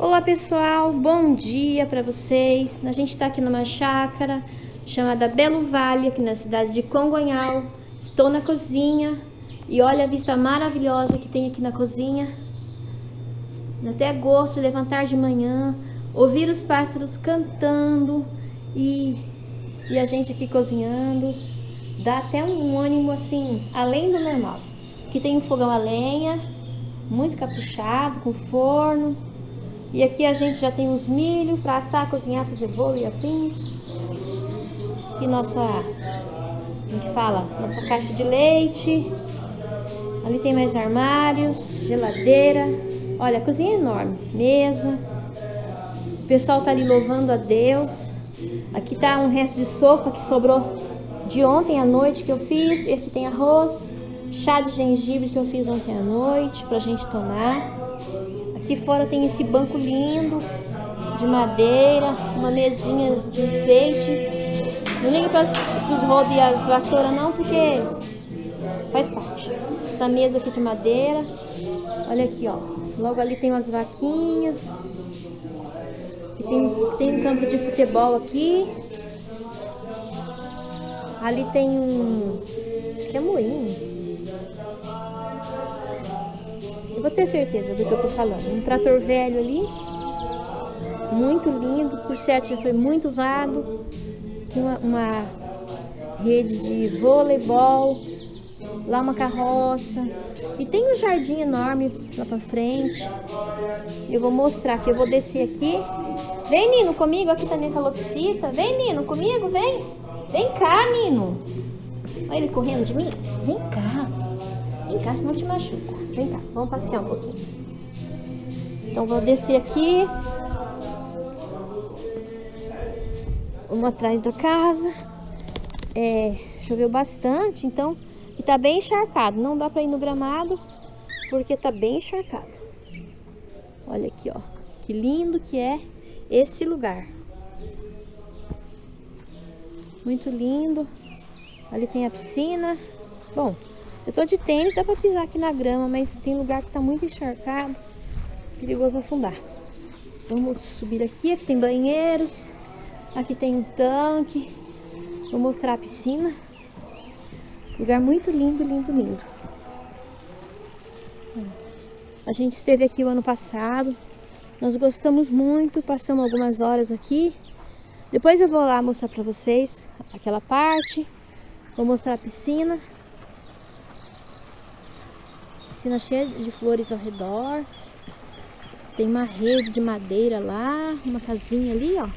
Olá pessoal, bom dia para vocês. A gente está aqui numa chácara chamada Belo Vale, aqui na cidade de Congonhal. Estou na cozinha e olha a vista maravilhosa que tem aqui na cozinha. Até gosto de levantar de manhã, ouvir os pássaros cantando e, e a gente aqui cozinhando. Dá até um ânimo assim, além do normal. Aqui tem um fogão a lenha, muito caprichado, com forno. E aqui a gente já tem os milho para assar, cozinhar, fazer bolo e afins. E nossa, como que fala? Nossa caixa de leite. Ali tem mais armários, geladeira. Olha, a cozinha é enorme. Mesa. O pessoal tá ali louvando a Deus. Aqui tá um resto de sopa que sobrou de ontem à noite que eu fiz. E aqui tem arroz, chá de gengibre que eu fiz ontem à noite pra gente tomar. Aqui fora tem esse banco lindo de madeira, uma mesinha de enfeite. Não liga para os rodos e as vassouras não, porque faz parte. Essa mesa aqui de madeira. Olha aqui, ó. Logo ali tem umas vaquinhas. Tem, tem um campo de futebol aqui. Ali tem um... Acho que é moinho. Vou ter certeza do que eu tô falando. Um trator velho ali. Muito lindo. Por certo já foi muito usado. Uma, uma rede de voleibol. Lá uma carroça. E tem um jardim enorme lá pra frente. Eu vou mostrar aqui. Eu vou descer aqui. Vem, Nino, comigo. Aqui tá minha calopsita. Vem, Nino, comigo, vem. Vem cá, Nino. Olha ele correndo de mim. Vem cá. Vem cá, senão eu te machuco. Vem cá, vamos passear um pouquinho. Então, vou descer aqui. Vamos atrás da casa. É, choveu bastante, então... E tá bem encharcado. Não dá pra ir no gramado, porque tá bem encharcado. Olha aqui, ó. Que lindo que é esse lugar. Muito lindo. Ali tem a piscina. Bom, eu tô de tênis, dá pra pisar aqui na grama, mas tem lugar que tá muito encharcado, perigoso afundar. Vamos subir aqui, aqui tem banheiros, aqui tem um tanque. Vou mostrar a piscina. Lugar muito lindo, lindo, lindo. A gente esteve aqui o ano passado. Nós gostamos muito, passamos algumas horas aqui. Depois eu vou lá mostrar pra vocês aquela parte. Vou mostrar a piscina piscina cheia de flores ao redor. Tem uma rede de madeira lá, uma casinha ali, ó.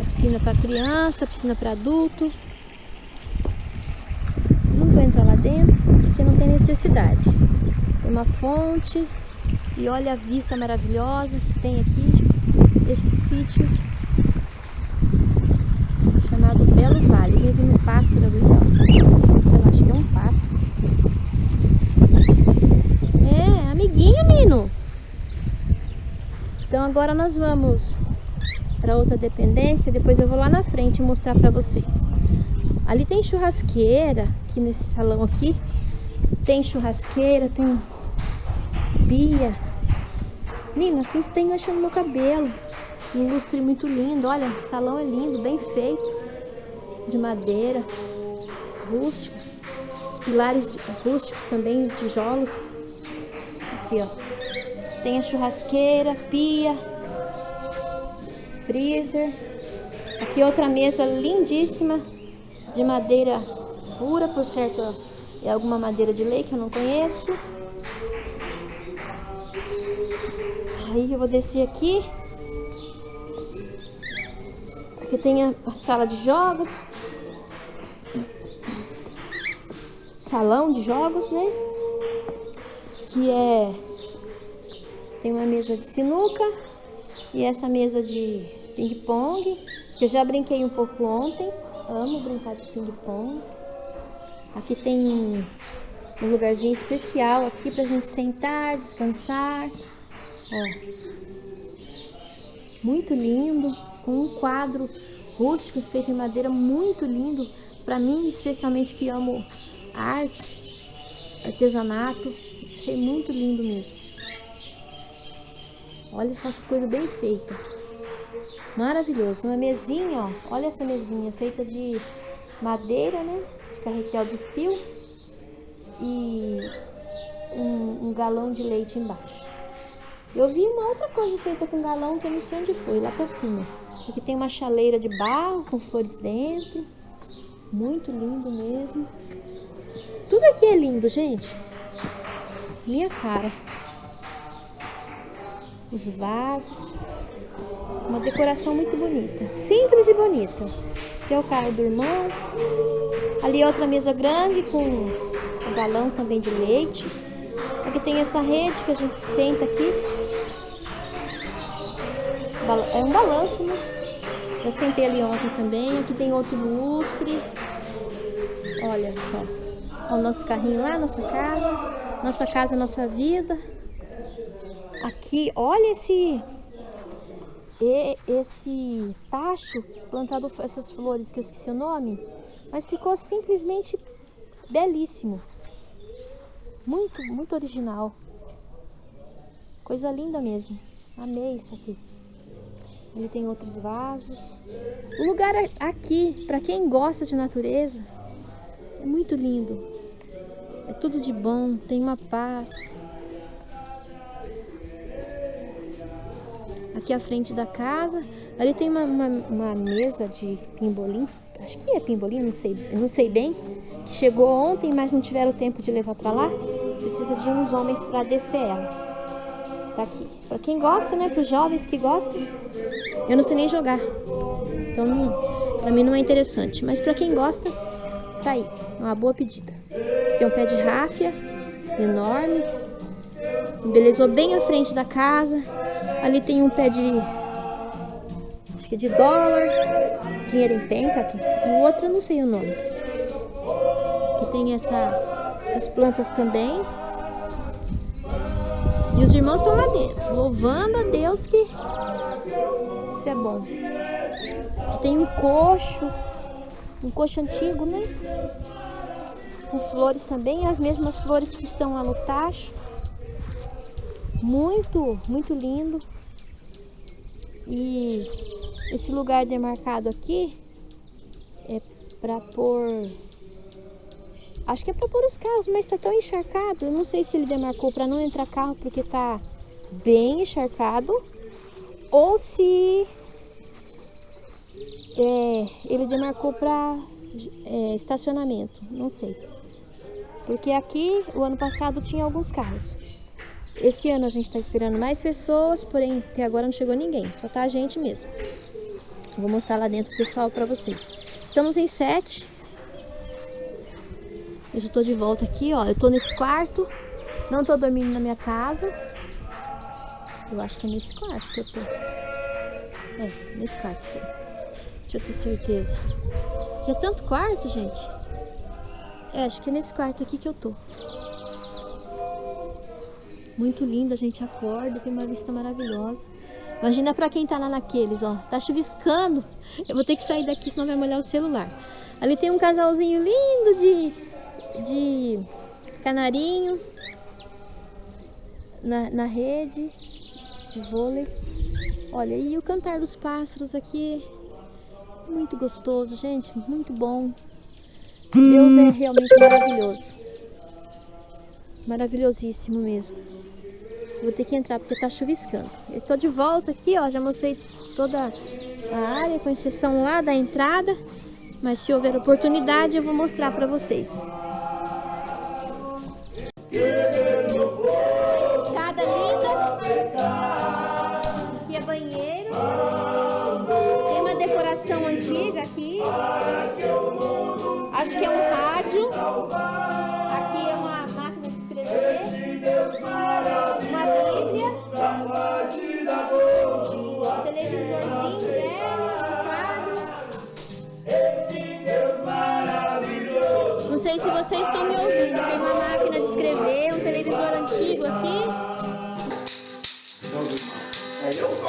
A piscina para criança, a piscina para adulto. Não vou entrar lá dentro porque não tem necessidade. Tem uma fonte e olha a vista maravilhosa que tem aqui. Esse sítio chamado Belo Vale. Vindo um pássaro ali, ó. Eu acho que é um pato. Amiguinho, Nino. Então agora nós vamos para outra dependência. Depois eu vou lá na frente mostrar para vocês. Ali tem churrasqueira, aqui nesse salão aqui. Tem churrasqueira, tem pia. Nino, assim você tá enganchando meu cabelo. Um lustre muito lindo. Olha, o salão é lindo, bem feito. De madeira, rústico. Os pilares rústicos também, tijolos aqui, ó. Tem a churrasqueira, pia, freezer. Aqui outra mesa lindíssima de madeira pura, por certo é alguma madeira de lei que eu não conheço. Aí eu vou descer aqui. Aqui tem a, a sala de jogos. Salão de jogos, né? Que é tem uma mesa de sinuca e essa mesa de ping pong que eu já brinquei um pouco ontem amo brincar de ping pong aqui tem um, um lugarzinho especial aqui pra gente sentar descansar. Ó muito lindo com um quadro rústico feito em madeira muito lindo para mim especialmente que amo arte artesanato Achei muito lindo mesmo. Olha só que coisa bem feita. Maravilhoso. Uma mesinha, ó. Olha essa mesinha feita de madeira, né? De carretel de fio. E um, um galão de leite embaixo. Eu vi uma outra coisa feita com galão que eu não sei onde foi, lá pra cima. Aqui tem uma chaleira de barro com flores dentro. Muito lindo mesmo. Tudo aqui é lindo, gente. Minha cara. Os vasos. Uma decoração muito bonita. Simples e bonita. Aqui é o carro do irmão. Ali outra mesa grande com um galão também de leite. Aqui tem essa rede que a gente senta aqui. É um balanço, né? Eu sentei ali ontem também. Aqui tem outro lustre. Olha só. Olha o nosso carrinho lá, nossa casa. Nossa casa, nossa vida. Aqui, olha esse esse tacho plantado essas flores que eu esqueci o nome, mas ficou simplesmente belíssimo. Muito, muito original. Coisa linda mesmo. Amei isso aqui. Ele tem outros vasos. O lugar aqui, para quem gosta de natureza, é muito lindo. É tudo de bom, tem uma paz. Aqui à frente da casa, ali tem uma, uma, uma mesa de pimbolim. Acho que é pimbolim, não sei, não sei bem que chegou ontem, mas não tiveram tempo de levar para lá. Precisa de uns homens para descer ela. Tá aqui. Para quem gosta, né? Para os jovens que gostam. Eu não sei nem jogar. Então, para mim não é interessante. Mas para quem gosta, tá aí. Uma boa pedida. Tem um pé de ráfia enorme. Embelezou bem à frente da casa. Ali tem um pé de acho que é de dólar, dinheiro em penca aqui. E o outro eu não sei o nome tem essa, essas plantas também. E os irmãos estão lá dentro, louvando a Deus que isso é bom. Aqui tem um coxo, um coxo antigo, né? Com flores também, as mesmas flores que estão lá no tacho. Muito, muito lindo. E esse lugar demarcado aqui é para pôr Acho que é para pôr os carros, mas está tão encharcado. Eu não sei se ele demarcou para não entrar carro porque está bem encharcado. Ou se é, ele demarcou para é, estacionamento. Não sei. Porque aqui, o ano passado, tinha alguns carros. Esse ano a gente está esperando mais pessoas, porém até agora não chegou ninguém. Só tá a gente mesmo. Vou mostrar lá dentro pessoal para vocês. Estamos em sete. Eu já tô de volta aqui, ó. Eu tô nesse quarto. Não tô dormindo na minha casa. Eu acho que é nesse quarto que eu tô. É, nesse quarto. Deixa eu ter certeza. Que é tanto quarto, gente. É, acho que é nesse quarto aqui que eu tô. Muito lindo, a gente acorda, tem uma vista maravilhosa. Imagina pra quem tá lá naqueles, ó. Tá chuviscando. Eu vou ter que sair daqui, senão vai molhar o celular. Ali tem um casalzinho lindo de de canarinho na, na rede de vôlei. Olha, e o cantar dos pássaros aqui, muito gostoso, gente, muito bom. Deus é realmente maravilhoso. Maravilhosíssimo mesmo. Vou ter que entrar porque tá chuviscando. Eu tô de volta aqui, ó, já mostrei toda a área, com exceção lá da entrada. Mas se houver oportunidade, eu vou mostrar para vocês. Escada linda. Aqui é banheiro. Tem uma decoração antiga aqui. Acho que é um rádio. Aqui é uma máquina de escrever. Uma bíblia. Um televisorzinho velho. Um quadro. Não sei se vocês estão me ouvindo. Tem uma máquina de escrever, um televisor antigo aqui. Jesus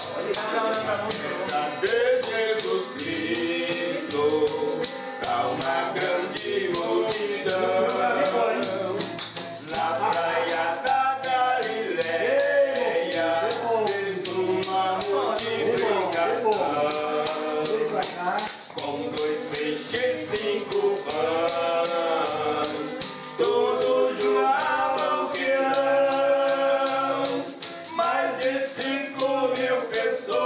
Yes.